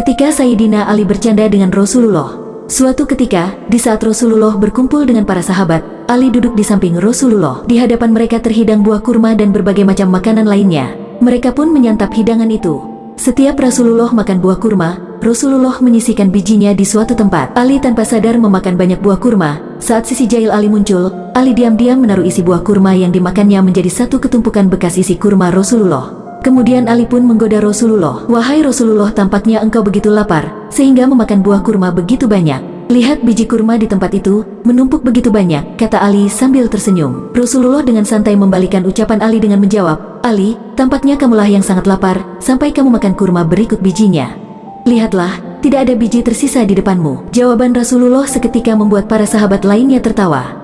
Ketika Sayyidina Ali bercanda dengan Rasulullah, suatu ketika, di saat Rasulullah berkumpul dengan para sahabat, Ali duduk di samping Rasulullah. Di hadapan mereka terhidang buah kurma dan berbagai macam makanan lainnya. Mereka pun menyantap hidangan itu. Setiap Rasulullah makan buah kurma, Rasulullah menyisikan bijinya di suatu tempat. Ali tanpa sadar memakan banyak buah kurma. Saat sisi jahil Ali muncul, Ali diam-diam menaruh isi buah kurma yang dimakannya menjadi satu ketumpukan bekas isi kurma Rasulullah. Kemudian Ali pun menggoda Rasulullah. Wahai Rasulullah tampaknya engkau begitu lapar, sehingga memakan buah kurma begitu banyak. Lihat biji kurma di tempat itu, menumpuk begitu banyak, kata Ali sambil tersenyum. Rasulullah dengan santai membalikan ucapan Ali dengan menjawab, Ali, tampaknya kamulah yang sangat lapar, sampai kamu makan kurma berikut bijinya. Lihatlah, tidak ada biji tersisa di depanmu. Jawaban Rasulullah seketika membuat para sahabat lainnya tertawa.